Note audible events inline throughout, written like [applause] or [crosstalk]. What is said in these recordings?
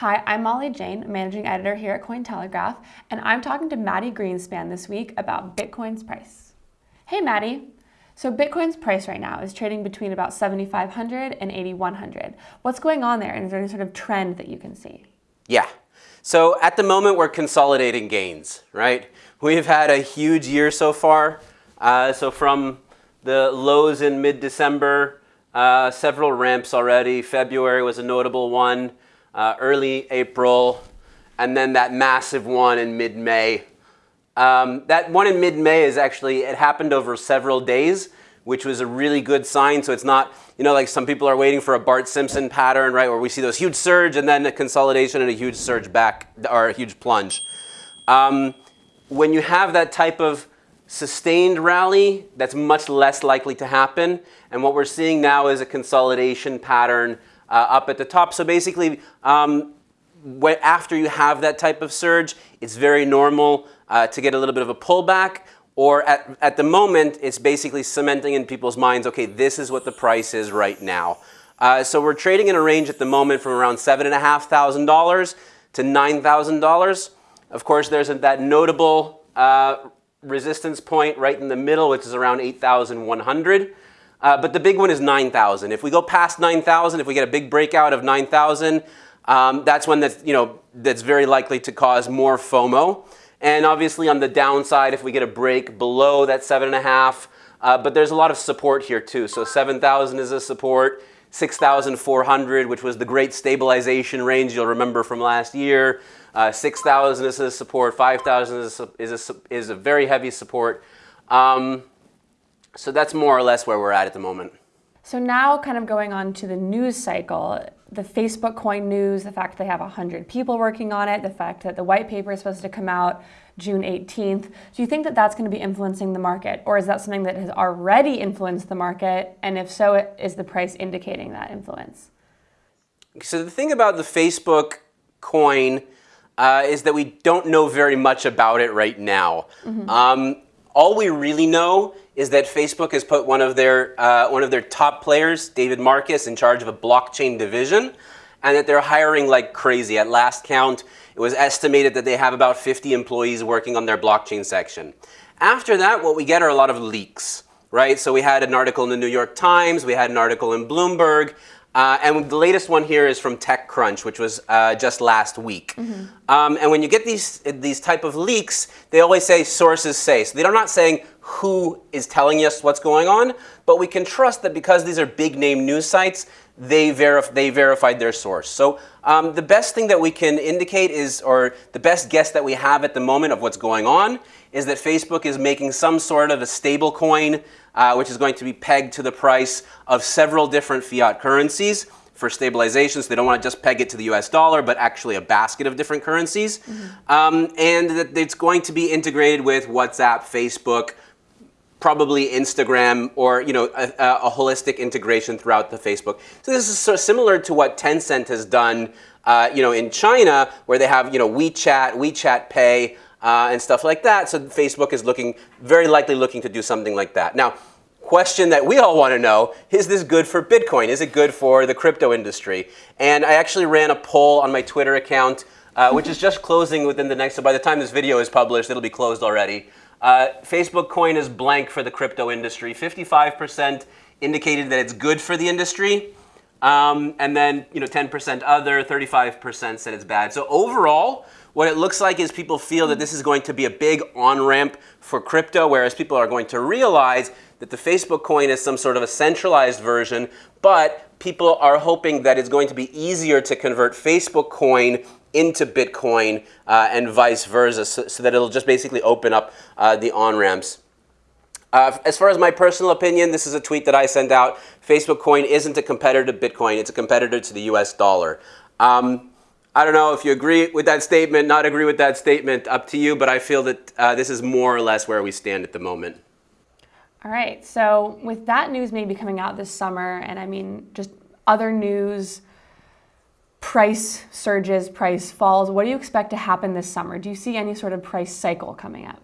Hi, I'm Molly Jane, managing editor here at Cointelegraph, and I'm talking to Mati Greenspan this week about Bitcoin's price. Hey, Mati. So Bitcoin's price right now is trading between about 7,500 and 8,100. What's going on there, and is there any sort of trend that you can see? Yeah. So at the moment, we're consolidating gains, right? We've had a huge year so far. Uh, so from the lows in mid-December, uh, several ramps already. February was a notable one uh, early April, and then that massive one in mid-May. Um, that one in mid-May is actually, it happened over several days, which was a really good sign. So it's not, you know, like some people are waiting for a Bart Simpson pattern, right, where we see those huge surge and then a consolidation and a huge surge back, or a huge plunge. Um, when you have that type of sustained rally, that's much less likely to happen. And what we're seeing now is a consolidation pattern uh, up at the top. So basically, um, after you have that type of surge, it's very normal uh, to get a little bit of a pullback. Or at, at the moment, it's basically cementing in people's minds, okay, this is what the price is right now. Uh, so we're trading in a range at the moment from around $7,500 to $9,000. Of course, there's a, that notable uh, resistance point right in the middle, which is around 8,100. Uh, but the big one is 9,000. If we go past 9,000, if we get a big breakout of 9,000, um, that's one that's, you know, that's very likely to cause more FOMO. And obviously on the downside, if we get a break below that 7.5, uh, but there's a lot of support here too. So 7,000 is a support, 6,400, which was the great stabilization range you'll remember from last year. Uh, 6,000 is a support, 5,000 is a, is, a, is a very heavy support. Um, so that's more or less where we're at at the moment. So now kind of going on to the news cycle, the Facebook coin news, the fact that they have 100 people working on it, the fact that the white paper is supposed to come out June 18th. Do you think that that's going to be influencing the market? Or is that something that has already influenced the market? And if so, is the price indicating that influence? So the thing about the Facebook coin uh, is that we don't know very much about it right now. Mm -hmm. um, all we really know is that Facebook has put one of their, uh, one of their top players, David Marcus, in charge of a blockchain division, and that they're hiring like crazy. At last count, it was estimated that they have about 50 employees working on their blockchain section. After that, what we get are a lot of leaks, right? So we had an article in the New York Times, we had an article in Bloomberg, uh, and the latest one here is from TechCrunch, which was uh, just last week. Mm -hmm. um, and when you get these, these type of leaks, they always say sources say. So they're not saying who is telling us what's going on, but we can trust that because these are big name news sites, they, verif they verified their source. So um, the best thing that we can indicate is, or the best guess that we have at the moment of what's going on, is that Facebook is making some sort of a stable coin, uh, which is going to be pegged to the price of several different fiat currencies for stabilization. So they don't want to just peg it to the US dollar, but actually a basket of different currencies. Mm -hmm. um, and that it's going to be integrated with WhatsApp, Facebook, probably Instagram or you know a, a, holistic integration throughout the Facebook. So this is similar to what Tencent has done uh, you know in China where they have you know WeChat, WeChat Pay uh, and stuff like that. So Facebook is looking very likely looking to do something like that. Now question that we all want to know, is this good for Bitcoin? Is it good for the crypto industry? And I actually ran a poll on my Twitter account uh, which is just closing within the next, so by the time this video is published, it'll be closed already. Uh, Facebook coin is blank for the crypto industry. 55% indicated that it's good for the industry. Um, and then, you know, 10% other, 35% said it's bad. So overall, what it looks like is people feel that this is going to be a big on-ramp for crypto, whereas people are going to realize that the Facebook coin is some sort of a centralized version, but people are hoping that it's going to be easier to convert Facebook coin into Bitcoin uh, and vice versa, so, so, that it'll just basically open up uh, the on-ramps. Uh, as far as my personal opinion, this is a tweet that I sent out. Facebook coin isn't a competitor to Bitcoin. It's a competitor to the US dollar. Um, I don't know if you agree with that statement, not agree with that statement, up to you, but I feel that uh, this is more or less where we stand at the moment. All right, so with that news maybe coming out this summer, and I mean just other news price surges, price falls. What do you expect to happen this summer? Do you see any sort of price cycle coming up?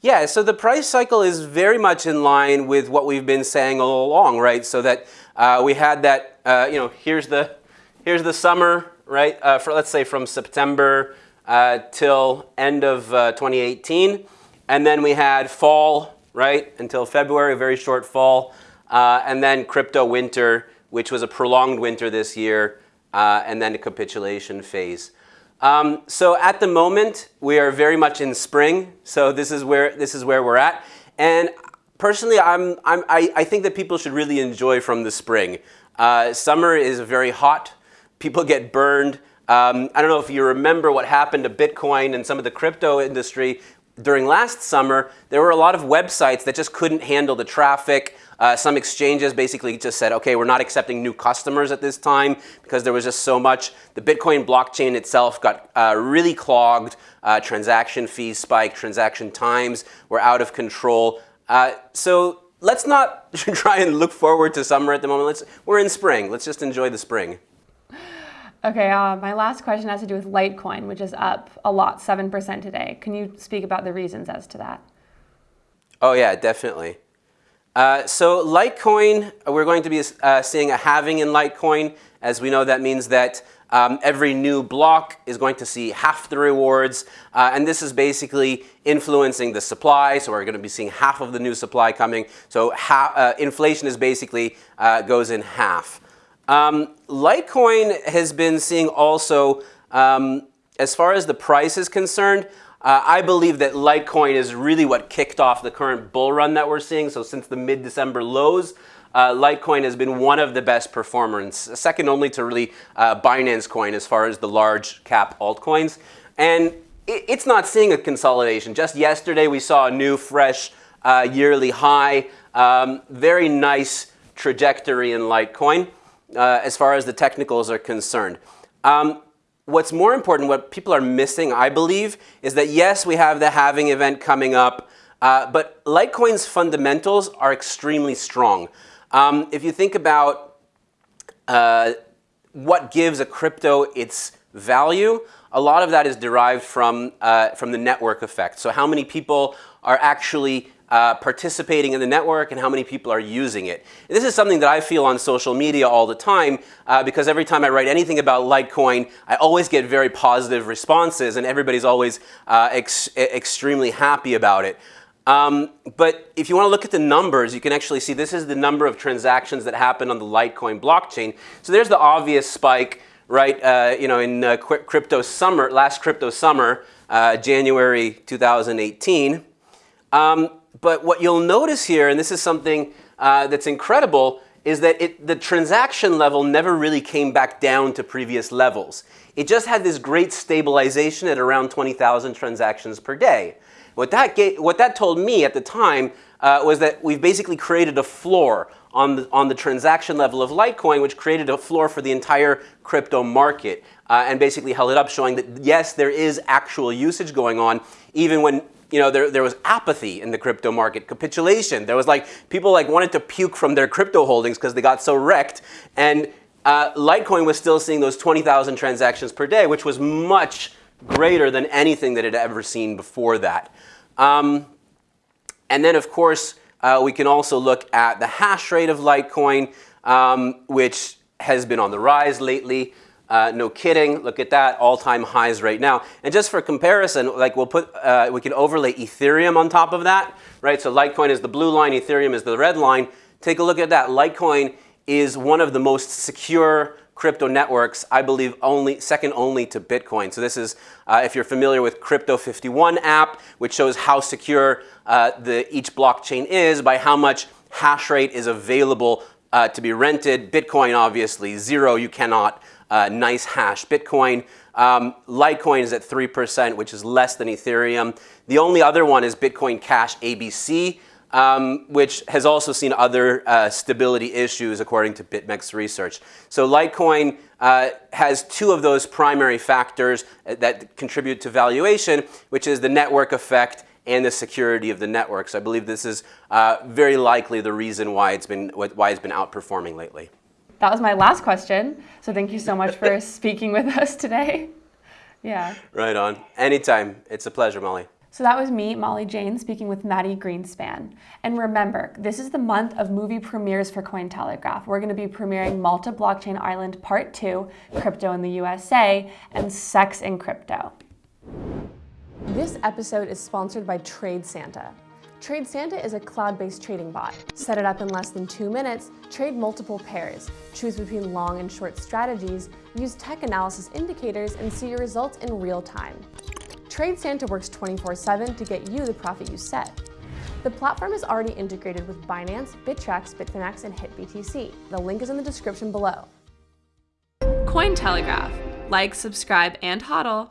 Yeah, so the price cycle is very much in line with what we've been saying all along, right? So that uh, we had that, uh, you know, here's the, here's the summer right? Uh, for let's say from September uh, till end of uh, 2018, and then we had fall, right, until February, a very short fall, uh, and then crypto winter, which was a prolonged winter this year, uh, and then a capitulation phase. Um, so at the moment, we are very much in spring. So this is where this is where we're at. And personally, I'm, I'm, I, I think that people should really enjoy from the spring. Uh, summer is very hot. People get burned. Um, I don't know if you remember what happened to Bitcoin and some of the crypto industry during last summer. There were a lot of websites that just couldn't handle the traffic. Uh, some exchanges basically just said, okay, we're not accepting new customers at this time because there was just so much. The Bitcoin blockchain itself got uh, really clogged. Uh, transaction fees spiked. Transaction times were out of control. Uh, so let's not [laughs] try and look forward to summer at the moment. Let's, we're in spring. Let's just enjoy the spring. Okay, uh, my last question has to do with Litecoin, which is up a lot, 7% today. Can you speak about the reasons as to that? Oh, yeah, definitely. Uh, so Litecoin, we're going to be uh, seeing a halving in Litecoin. As we know, that means that um, every new block is going to see half the rewards. Uh, and this is basically influencing the supply. So we're going to be seeing half of the new supply coming. So uh, inflation is basically uh, goes in half. Um, Litecoin has been seeing also, um, as far as the price is concerned, uh, I believe that Litecoin is really what kicked off the current bull run that we're seeing. So since the mid-December lows, uh, Litecoin has been one of the best performers, second only to really uh, Binance Coin as far as the large cap altcoins. And it, it's not seeing a consolidation. Just yesterday we saw a new fresh uh, yearly high. Um, very nice trajectory in Litecoin uh, as far as the technicals are concerned. Um, what's more important, what people are missing, I believe, is that yes, we have the halving event coming up, uh, but Litecoin's fundamentals are extremely strong. Um, if you think about uh, what gives a crypto its value, a lot of that is derived from, uh, from the network effect. So how many people are actually uh, participating in the network and how many people are using it. And this is something that I feel on social media all the time uh, because every time I write anything about Litecoin, I always get very positive responses and everybody's always uh, ex extremely happy about it. Um, but if you want to look at the numbers, you can actually see this is the number of transactions that happen on the Litecoin blockchain. So there's the obvious spike, right? Uh, you know, in uh, crypto summer, last crypto summer, uh, January 2018. Um, but what you'll notice here, and this is something uh, that's incredible, is that it, the transaction level never really came back down to previous levels. It just had this great stabilization at around 20,000 transactions per day. What that, what that told me at the time uh, was that we've basically created a floor on the, on the transaction level of Litecoin, which created a floor for the entire crypto market uh, and basically held it up, showing that yes, there is actual usage going on, even when you know, there, there was apathy in the crypto market, capitulation. There was like, people like wanted to puke from their crypto holdings because they got so wrecked. And uh, Litecoin was still seeing those 20,000 transactions per day, which was much greater than anything that it had ever seen before that. Um, and then, of course, uh, we can also look at the hash rate of Litecoin, um, which has been on the rise lately. Uh, no kidding, look at that, all-time highs right now. And just for comparison, like we'll put, uh, we can overlay Ethereum on top of that, right? So Litecoin is the blue line, Ethereum is the red line. Take a look at that. Litecoin is one of the most secure crypto networks, I believe only second only to Bitcoin. So this is, uh, if you're familiar with Crypto 51 app, which shows how secure uh, the, each blockchain is by how much hash rate is available uh, to be rented. Bitcoin, obviously, zero, you cannot uh, NiceHash. Bitcoin, um, Litecoin is at 3%, which is less than Ethereum. The only other one is Bitcoin Cash ABC, um, which has also seen other uh, stability issues according to BitMEX research. So Litecoin uh, has two of those primary factors that contribute to valuation, which is the network effect and the security of the network. So I believe this is uh, very likely the reason why it's been why it's been outperforming lately that was my last question. So thank you so much for [laughs] speaking with us today. Yeah. Right on. Anytime. It's a pleasure, Molly. So that was me, Molly Jane, speaking with Mati Greenspan. And remember, this is the month of movie premieres for Cointelegraph. We're going to be premiering Malta Blockchain Island Part 2, Crypto in the USA, and Sex in Crypto. This episode is sponsored by TradeSanta. TradeSanta is a cloud-based trading bot. Set it up in less than two minutes, trade multiple pairs, choose between long and short strategies, use tech analysis indicators, and see your results in real time. TradeSanta works 24-7 to get you the profit you set. The platform is already integrated with Binance, Bittrex, Bitfinex, and HitBTC. The link is in the description below. Cointelegraph. Like, subscribe, and hodl.